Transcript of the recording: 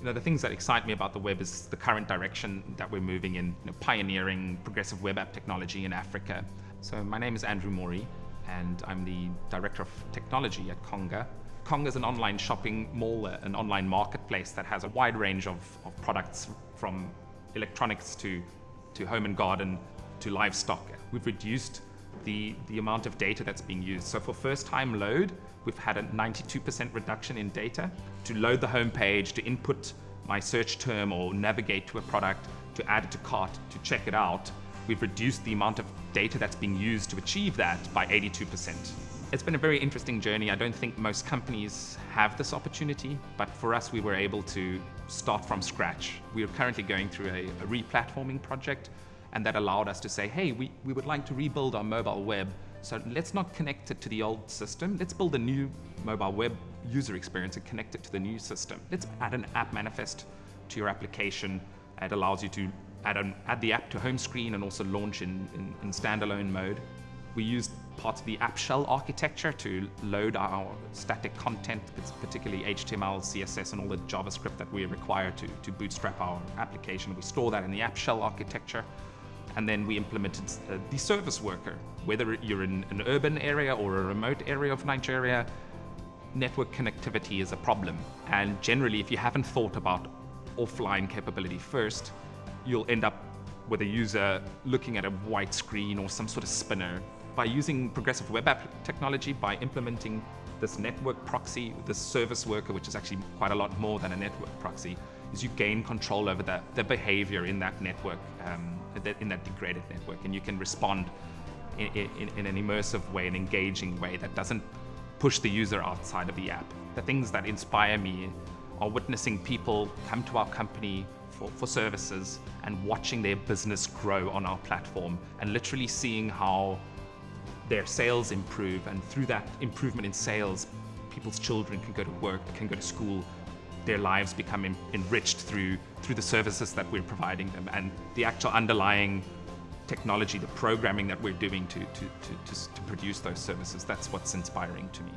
You know, the things that excite me about the web is the current direction that we're moving in, you know, pioneering progressive web app technology in Africa. So my name is Andrew Maury, and I'm the Director of Technology at Konga. Konga is an online shopping mall, uh, an online marketplace that has a wide range of, of products from electronics to, to home and garden to livestock. We've reduced the, the amount of data that's being used. So for first time load, we've had a 92% reduction in data. To load the home page, to input my search term or navigate to a product, to add it to cart, to check it out, we've reduced the amount of data that's being used to achieve that by 82%. It's been a very interesting journey. I don't think most companies have this opportunity, but for us, we were able to start from scratch. We are currently going through a, a re-platforming project, and that allowed us to say, hey, we, we would like to rebuild our mobile web, so let's not connect it to the old system. Let's build a new mobile web user experience and connect it to the new system. Let's add an app manifest to your application. It allows you to add, an, add the app to home screen and also launch in, in, in standalone mode. We used parts of the app shell architecture to load our static content, particularly HTML, CSS, and all the JavaScript that we require to, to bootstrap our application. We store that in the app shell architecture. And then we implemented uh, the service worker. Whether you're in an urban area or a remote area of Nigeria, network connectivity is a problem. And generally, if you haven't thought about offline capability first, you'll end up with a user looking at a white screen or some sort of spinner. By using progressive web app technology, by implementing this network proxy, this service worker, which is actually quite a lot more than a network proxy, is you gain control over the, the behavior in that network, um, in that degraded network, and you can respond in, in, in an immersive way, an engaging way that doesn't push the user outside of the app. The things that inspire me are witnessing people come to our company for, for services and watching their business grow on our platform and literally seeing how their sales improve and through that improvement in sales, people's children can go to work, can go to school, their lives become enriched through, through the services that we're providing them and the actual underlying technology, the programming that we're doing to, to, to, to, to produce those services. That's what's inspiring to me.